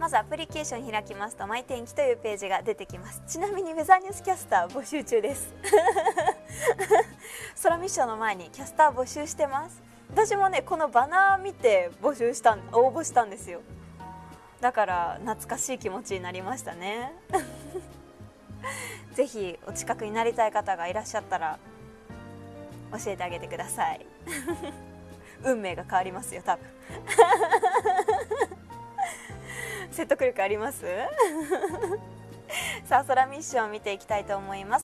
まずアプリケーション開きますとマイ天気というページが出てきます。ちなみにウェザーニュースキャスター募集中です。空ミッションの前にキャスター募集してます。私もねこのバナー見て募集した応募したんですよ。だから懐かしい気持ちになりましたね。ぜひお近くになりたい方がいらっしゃったら教えてあげてください。運命が変わりますよ多分。説得力あります？さあ空ミッションを見ていきたいと思います。